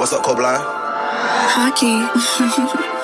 What's up, Cobline? Hockey.